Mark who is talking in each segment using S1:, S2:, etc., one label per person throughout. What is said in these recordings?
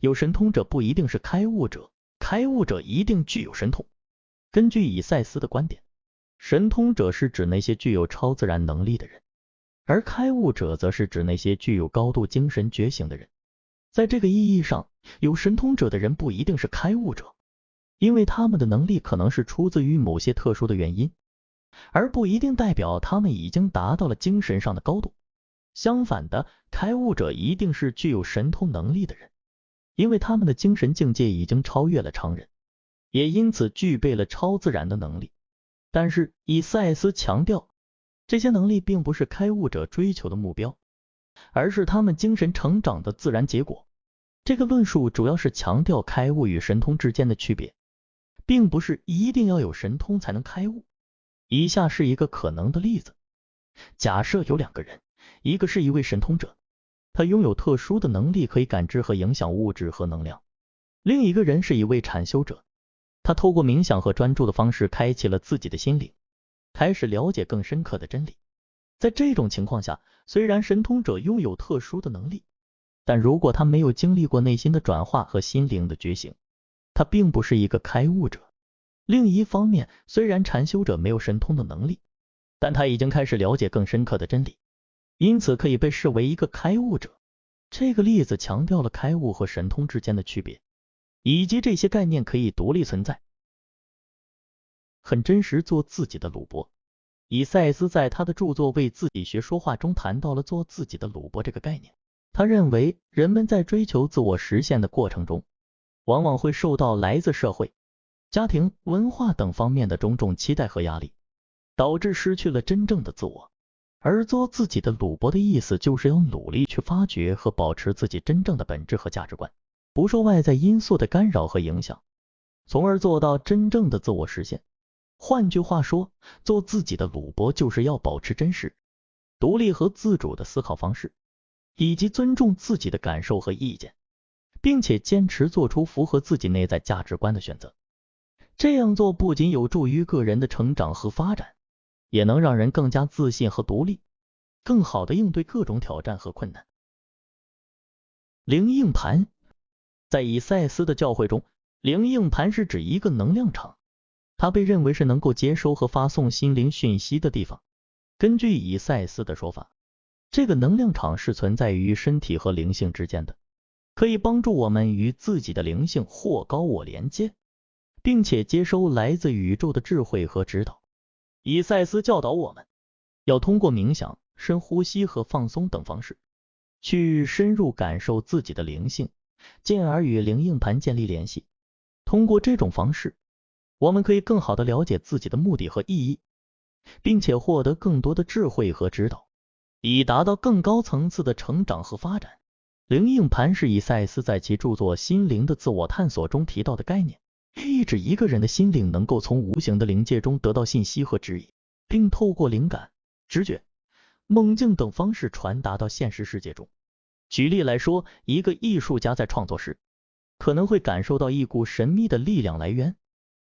S1: 有神通者不一定是开悟者，开悟者一定具有神通。根据以赛斯的观点，神通者是指那些具有超自然能力的人，而开悟者则是指那些具有高度精神觉醒的人。在这个意义上，有神通者的人不一定是开悟者，因为他们的能力可能是出自于某些特殊的原因，而不一定代表他们已经达到了精神上的高度。相反的，开悟者一定是具有神通能力的人，因为他们的精神境界已经超越了常人，也因此具备了超自然的能力。但是，以赛斯强调，这些能力并不是开悟者追求的目标。而是他们精神成长的自然结果。这个论述主要是强调开悟与神通之间的区别，并不是一定要有神通才能开悟。以下是一个可能的例子：假设有两个人，一个是一位神通者，他拥有特殊的能力，可以感知和影响物质和能量；另一个人是一位禅修者，他透过冥想和专注的方式，开启了自己的心灵，开始了解更深刻的真理。在这种情况下，虽然神通者拥有特殊的能力，但如果他没有经历过内心的转化和心灵的觉醒，他并不是一个开悟者。另一方面，虽然禅修者没有神通的能力，但他已经开始了解更深刻的真理，因此可以被视为一个开悟者。这个例子强调了开悟和神通之间的区别，以及这些概念可以独立存在。很真实，做自己的鲁伯。以赛斯在他的著作《为自己学说话》中谈到了做自己的鲁伯这个概念。他认为，人们在追求自我实现的过程中，往往会受到来自社会、家庭、文化等方面的种种期待和压力，导致失去了真正的自我。而做自己的鲁伯的意思，就是要努力去发掘和保持自己真正的本质和价值观，不受外在因素的干扰和影响，从而做到真正的自我实现。换句话说，做自己的鲁伯就是要保持真实、独立和自主的思考方式，以及尊重自己的感受和意见，并且坚持做出符合自己内在价值观的选择。这样做不仅有助于个人的成长和发展，也能让人更加自信和独立，更好的应对各种挑战和困难。灵应盘在以赛斯的教诲中，灵应盘是指一个能量场。它被认为是能够接收和发送心灵讯息的地方。根据以赛斯的说法，这个能量场是存在于身体和灵性之间的，可以帮助我们与自己的灵性或高我连接，并且接收来自宇宙的智慧和指导。以赛斯教导我们要通过冥想、深呼吸和放松等方式，去深入感受自己的灵性，进而与灵应盘建立联系。通过这种方式。我们可以更好的了解自己的目的和意义，并且获得更多的智慧和指导，以达到更高层次的成长和发展。灵应盘是以赛斯在其著作《心灵的自我探索》中提到的概念，意指一个人的心灵能够从无形的灵界中得到信息和指引，并透过灵感、直觉、梦境等方式传达到现实世界中。举例来说，一个艺术家在创作时，可能会感受到一股神秘的力量来源。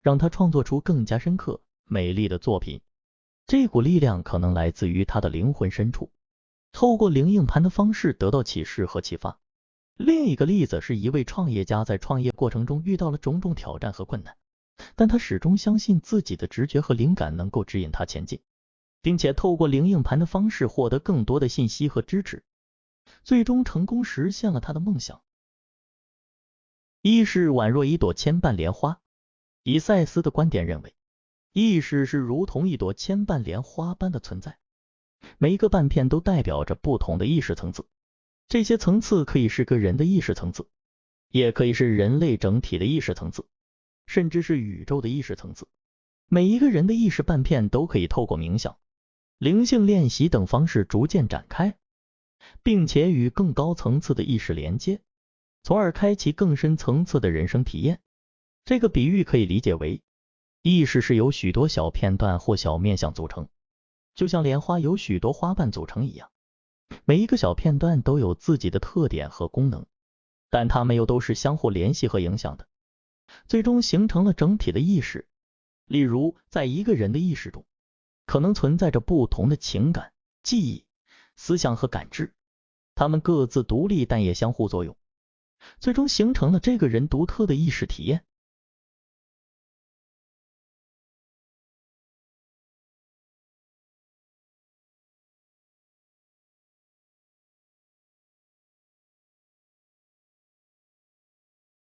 S1: 让他创作出更加深刻、美丽的作品。这股力量可能来自于他的灵魂深处，透过灵应盘的方式得到启示和启发。另一个例子是一位创业家在创业过程中遇到了种种挑战和困难，但他始终相信自己的直觉和灵感能够指引他前进，并且透过灵硬盘的方式获得更多的信息和支持，最终成功实现了他的梦想。意识宛若一朵千瓣莲花。以赛斯的观点认为，意识是如同一朵千瓣莲花般的存在，每一个瓣片都代表着不同的意识层次。这些层次可以是个人的意识层次，也可以是人类整体的意识层次，甚至是宇宙的意识层次。每一个人的意识半片都可以透过冥想、灵性练习等方式逐渐展开，并且与更高层次的意识连接，从而开启更深层次的人生体验。这个比喻可以理解为，意识是由许多小片段或小面相组成，就像莲花由许多花瓣组成一样。每一个小片段都有自己的特点和功能，但它们又都是相互联系和影响的，最终形成了整体的意识。例如，在一个人的意识中，可能存在着不同的情感、记忆、思想和感知，它们各自独立，但也相互作用。最终形成了这个人独特的意识体验。